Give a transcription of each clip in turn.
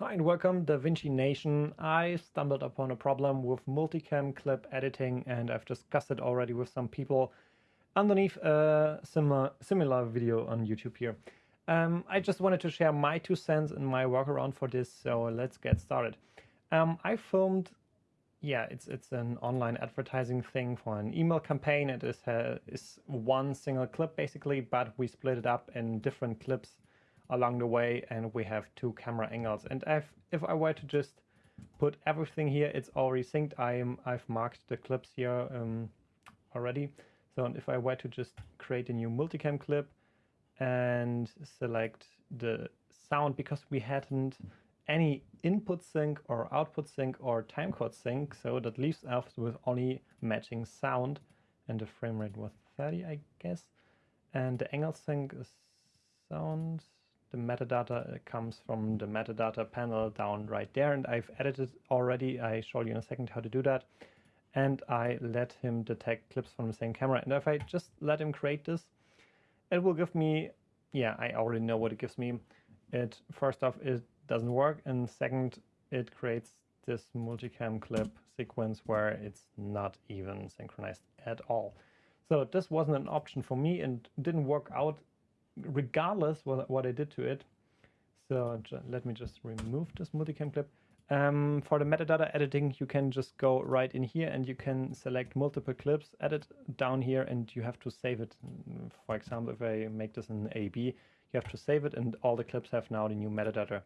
Hi and welcome DaVinci Nation. I stumbled upon a problem with multicam clip editing and I've discussed it already with some people underneath a similar, similar video on YouTube here. Um, I just wanted to share my two cents and my workaround for this, so let's get started. Um, I filmed, yeah, it's it's an online advertising thing for an email campaign. It is, uh, is one single clip basically, but we split it up in different clips along the way and we have two camera angles. And if, if I were to just put everything here, it's already synced. I am, I've marked the clips here um, already. So if I were to just create a new multicam clip and select the sound because we hadn't any input sync or output sync or timecode sync, so that leaves us with only matching sound and the frame rate was 30, I guess. And the angle sync is sound the metadata uh, comes from the metadata panel down right there and I've edited already. I show you in a second how to do that. And I let him detect clips from the same camera. And if I just let him create this, it will give me, yeah, I already know what it gives me. It First off, it doesn't work. And second, it creates this multicam clip sequence where it's not even synchronized at all. So this wasn't an option for me and didn't work out regardless what, what I did to it. So let me just remove this multicam clip. Um, for the metadata editing, you can just go right in here and you can select multiple clips, edit down here, and you have to save it. For example, if I make this an AB, you have to save it and all the clips have now the new metadata.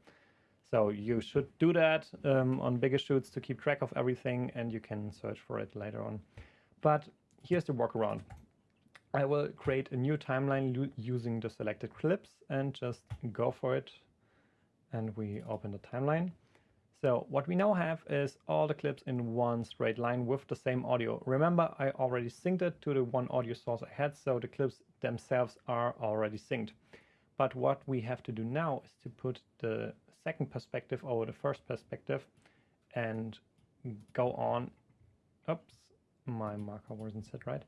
So you should do that um, on bigger shoots to keep track of everything and you can search for it later on. But here's the workaround. I will create a new timeline using the selected clips and just go for it. And we open the timeline. So what we now have is all the clips in one straight line with the same audio. Remember, I already synced it to the one audio source I had, so the clips themselves are already synced. But what we have to do now is to put the second perspective over the first perspective and go on. Oops, my marker wasn't set right.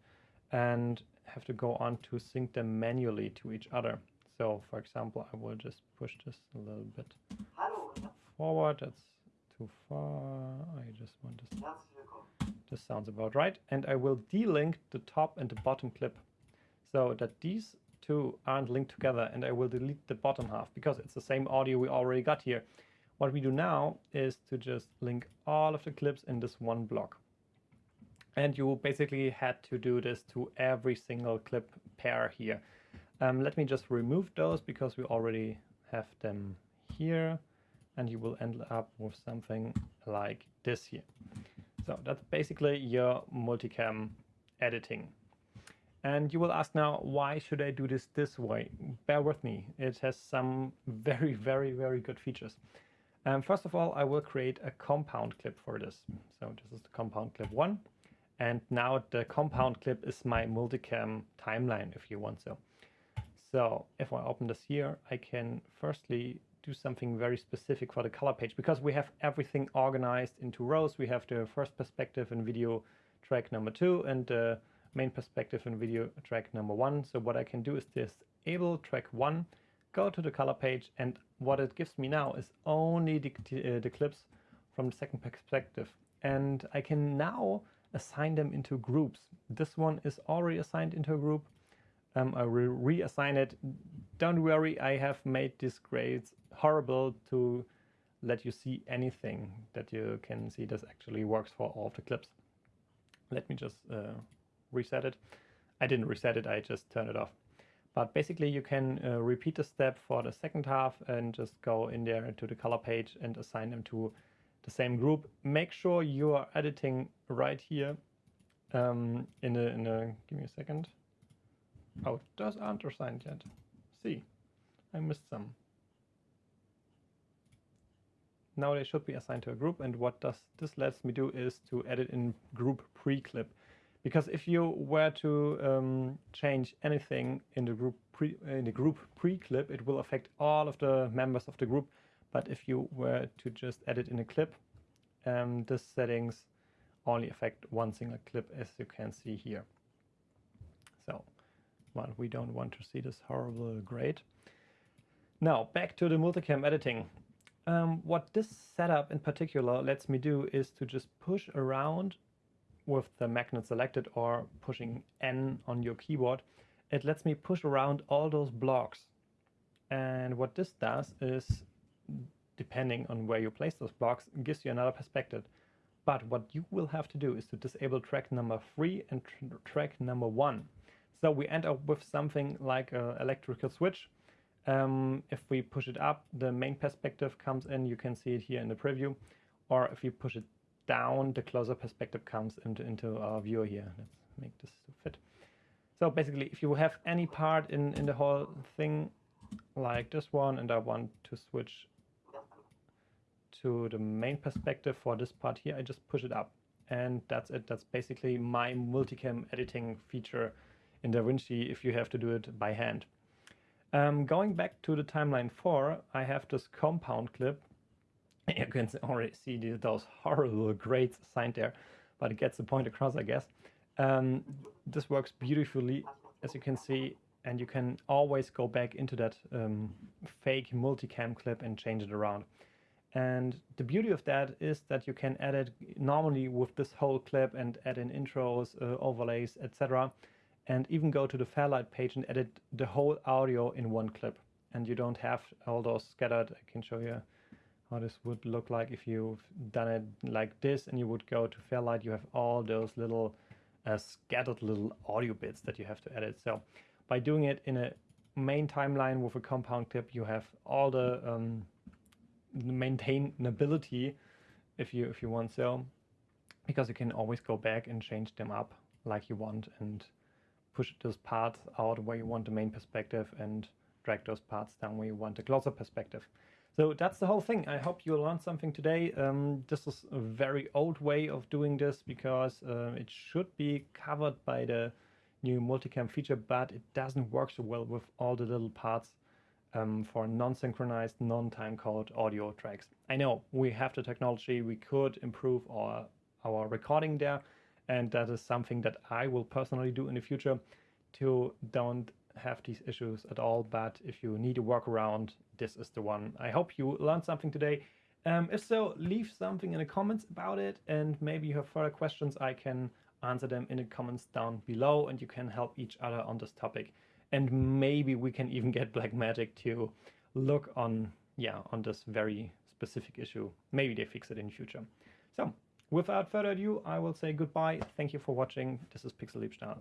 And have to go on to sync them manually to each other. So for example, I will just push this a little bit forward. That's too far. I just want this. This sounds about right. And I will delink the top and the bottom clip so that these two aren't linked together and I will delete the bottom half because it's the same audio we already got here. What we do now is to just link all of the clips in this one block. And you basically had to do this to every single clip pair here. Um, let me just remove those because we already have them here and you will end up with something like this here. So that's basically your multicam editing. And you will ask now, why should I do this this way? Bear with me, it has some very, very, very good features. Um, first of all, I will create a compound clip for this. So this is the compound clip one. And now the compound clip is my multicam timeline, if you want so. So if I open this here, I can firstly do something very specific for the color page because we have everything organized into rows. We have the first perspective in video track number two and the main perspective in video track number one. So what I can do is disable track one, go to the color page, and what it gives me now is only the, uh, the clips from the second perspective. And I can now assign them into groups. This one is already assigned into a group. Um, I will reassign it. Don't worry, I have made these grades horrible to let you see anything that you can see this actually works for all of the clips. Let me just uh, reset it. I didn't reset it, I just turned it off. But basically you can uh, repeat the step for the second half and just go in there to the color page and assign them to the same group. Make sure you are editing right here um, in, a, in a, give me a second. Oh, those aren't assigned yet. See, I missed some. Now they should be assigned to a group and what does this lets me do is to edit in group pre-clip. Because if you were to um, change anything in the group pre in the group pre-clip, it will affect all of the members of the group but if you were to just edit in a clip, um, the settings only affect one single clip as you can see here. So, well, we don't want to see this horrible grade. Now, back to the multicam editing. Um, what this setup in particular lets me do is to just push around with the magnet selected or pushing N on your keyboard. It lets me push around all those blocks. And what this does is, depending on where you place those blocks, gives you another perspective. But what you will have to do is to disable track number three and tr track number one. So we end up with something like an electrical switch. Um, if we push it up, the main perspective comes in. You can see it here in the preview. Or if you push it down, the closer perspective comes into, into our viewer here. Let's make this fit. So basically, if you have any part in, in the whole thing, like this one, and I want to switch to the main perspective for this part here, I just push it up. And that's it. That's basically my multicam editing feature in DaVinci if you have to do it by hand. Um, going back to the timeline 4, I have this compound clip. You can already see those horrible grades signed there, but it gets the point across, I guess. Um, this works beautifully, as you can see, and you can always go back into that um, fake multicam clip and change it around. And the beauty of that is that you can edit normally with this whole clip and add in intros, uh, overlays, etc. And even go to the Fairlight page and edit the whole audio in one clip. And you don't have all those scattered. I can show you how this would look like if you've done it like this and you would go to Fairlight. You have all those little uh, scattered little audio bits that you have to edit. So by doing it in a main timeline with a compound clip, you have all the um, maintainability if you if you want so because you can always go back and change them up like you want and push those parts out where you want the main perspective and drag those parts down where you want the closer perspective. So that's the whole thing. I hope you learned something today. Um, this is a very old way of doing this because uh, it should be covered by the new multicam feature, but it doesn't work so well with all the little parts um, for non-synchronized, non-time code audio tracks. I know we have the technology, we could improve our, our recording there, and that is something that I will personally do in the future to don't have these issues at all. But if you need a workaround, this is the one. I hope you learned something today. Um, if so, leave something in the comments about it, and maybe you have further questions, I can answer them in the comments down below, and you can help each other on this topic and maybe we can even get Blackmagic to look on yeah on this very specific issue. Maybe they fix it in future. So without further ado, I will say goodbye. Thank you for watching. This is Pixel Liebstall.